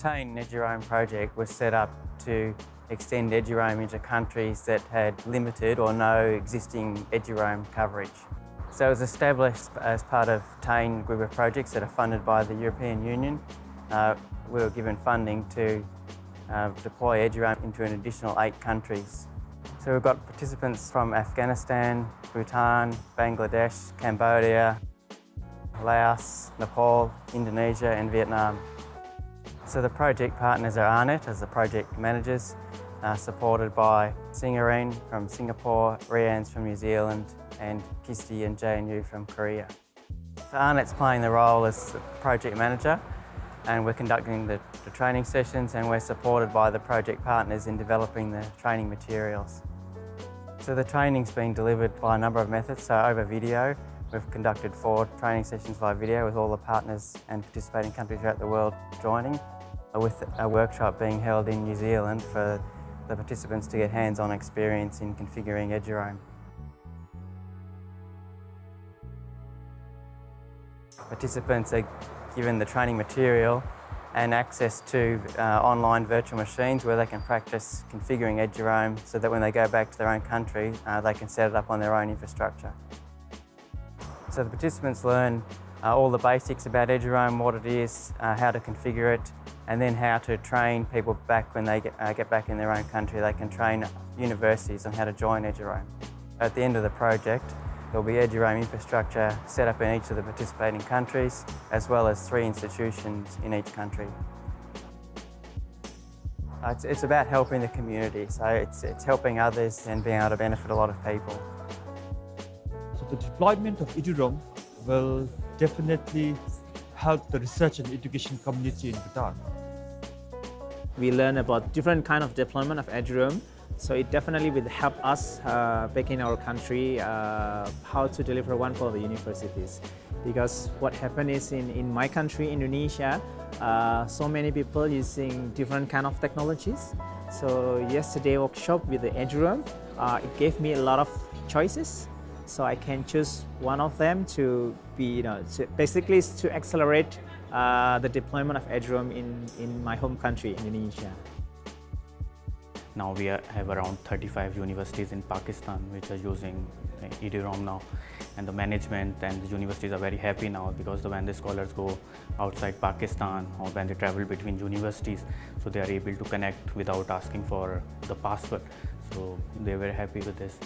TEIN Eduroam project was set up to extend Eduroam into countries that had limited or no existing Eduroam coverage. So it was established as part of TEIN group of projects that are funded by the European Union. Uh, we were given funding to uh, deploy Eduroam into an additional eight countries. So we've got participants from Afghanistan, Bhutan, Bangladesh, Cambodia, Laos, Nepal, Indonesia and Vietnam. So the project partners are AARNet as the project managers, uh, supported by SingAREN from Singapore, REANNZ from New Zealand and KISTI and JNU from Korea. So AARNet's playing the role as the project manager and we're conducting the, the training sessions and we're supported by the project partners in developing the training materials. So the training's been delivered by a number of methods, so over video. We've conducted four training sessions via video with all the partners and participating countries throughout the world joining, with a workshop being held in New Zealand for the participants to get hands-on experience in configuring Eduroam. Participants are given the training material and access to uh, online virtual machines where they can practice configuring Eduroam so that when they go back to their own country, uh, they can set it up on their own infrastructure. So the participants learn uh, all the basics about Eduroam, what it is, uh, how to configure it, and then how to train people back when they get, uh, get back in their own country. They can train universities on how to join Eduroam. At the end of the project, There'll be Eduroam infrastructure set up in each of the participating countries, as well as three institutions in each country. Uh, it's, it's about helping the community, so it's, it's helping others and being able to benefit a lot of people. So the deployment of Eduroam will definitely help the research and education community in Bhutan. We learn about different kind of deployment of Eduroam so it definitely will help us uh, back in our country uh, how to deliver one for the universities. Because what happened is in, in my country, Indonesia, uh, so many people using different kind of technologies. So yesterday workshop with the Eduroam, uh, it gave me a lot of choices. So I can choose one of them to be, you know, to basically to accelerate uh, the deployment of Eduroam in, in my home country, Indonesia. Now we have around 35 universities in Pakistan which are using Eduroam now and the management and the universities are very happy now because when the scholars go outside Pakistan or when they travel between universities so they are able to connect without asking for the password so they're very happy with this.